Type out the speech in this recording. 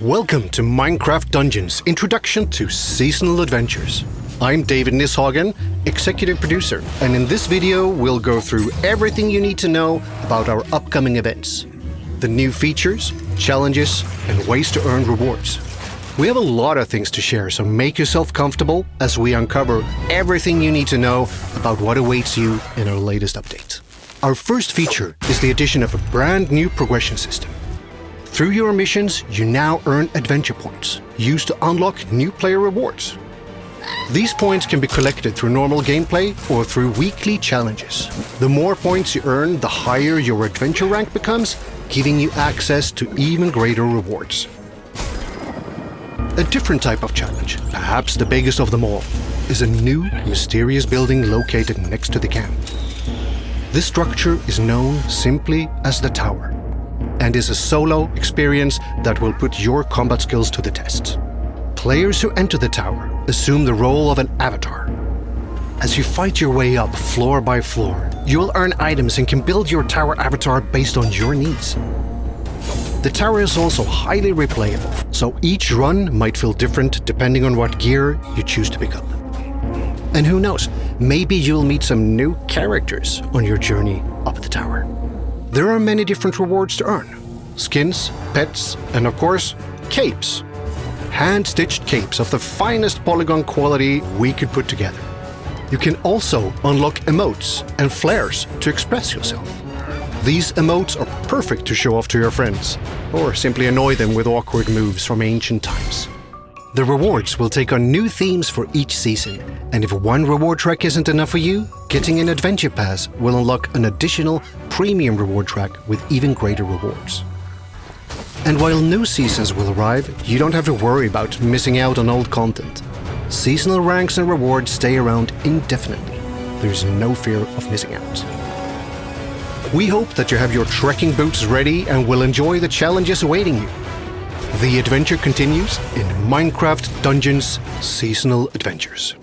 Welcome to Minecraft Dungeons Introduction to Seasonal Adventures. I'm David Nisshagen, executive producer, and in this video we'll go through everything you need to know about our upcoming events. The new features, challenges, and ways to earn rewards. We have a lot of things to share, so make yourself comfortable as we uncover everything you need to know about what awaits you in our latest update. Our first feature is the addition of a brand new progression system. Through your missions, you now earn adventure points, used to unlock new player rewards. These points can be collected through normal gameplay or through weekly challenges. The more points you earn, the higher your adventure rank becomes, giving you access to even greater rewards. A different type of challenge, perhaps the biggest of them all, is a new, mysterious building located next to the camp. This structure is known simply as the Tower and is a solo experience that will put your combat skills to the test. Players who enter the tower assume the role of an avatar. As you fight your way up floor by floor, you'll earn items and can build your tower avatar based on your needs. The tower is also highly replayable, so each run might feel different depending on what gear you choose to pick up. And who knows, maybe you'll meet some new characters on your journey up the tower. There are many different rewards to earn. Skins, pets, and of course, capes. Hand-stitched capes of the finest polygon quality we could put together. You can also unlock emotes and flares to express yourself. These emotes are perfect to show off to your friends, or simply annoy them with awkward moves from ancient times. The rewards will take on new themes for each season, and if one reward track isn't enough for you, getting an Adventure Pass will unlock an additional premium reward track with even greater rewards. And while new seasons will arrive, you don't have to worry about missing out on old content. Seasonal ranks and rewards stay around indefinitely. There's no fear of missing out. We hope that you have your trekking boots ready and will enjoy the challenges awaiting you. The adventure continues in Minecraft Dungeons Seasonal Adventures.